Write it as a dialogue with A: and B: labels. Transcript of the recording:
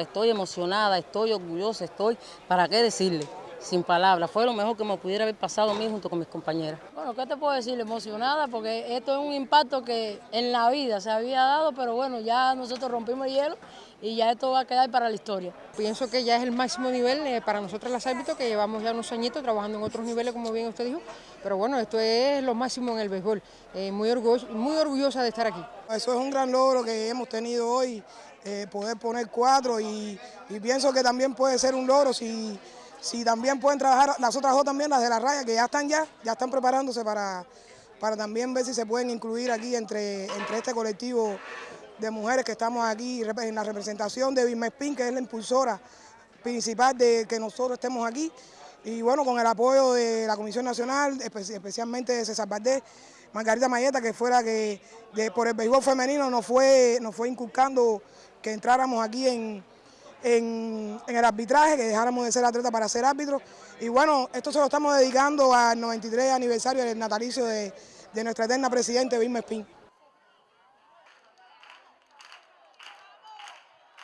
A: Estoy emocionada, estoy orgullosa, estoy, ¿para qué decirle? Sin palabras, fue lo mejor que me pudiera haber pasado a mí junto con mis compañeras. Bueno, ¿qué te puedo decir? Emocionada porque esto es un impacto que en la vida se había dado, pero bueno, ya nosotros rompimos el hielo y ya esto va a quedar para la historia.
B: Pienso que ya es el máximo nivel eh, para nosotros las árbitros, que llevamos ya unos añitos trabajando en otros niveles, como bien usted dijo, pero bueno, esto es lo máximo en el béisbol. Eh, muy, orgullosa, muy orgullosa de estar aquí.
C: Eso es un gran logro que hemos tenido hoy, eh, poder poner cuatro y, y pienso que también puede ser un logro si si también pueden trabajar las otras dos también, las de la raya, que ya están ya, ya están preparándose para, para también ver si se pueden incluir aquí entre, entre este colectivo de mujeres que estamos aquí en la representación de Spin, que es la impulsora principal de que nosotros estemos aquí. Y bueno, con el apoyo de la Comisión Nacional, especialmente de César Valdés, Margarita Mayeta, que fuera que por el béisbol femenino nos fue, nos fue inculcando que entráramos aquí en, en, el arbitraje, que dejáramos de ser atleta para ser árbitros. Y bueno, esto se lo estamos dedicando al 93 aniversario del natalicio de, de nuestra eterna presidente Vilma Espín.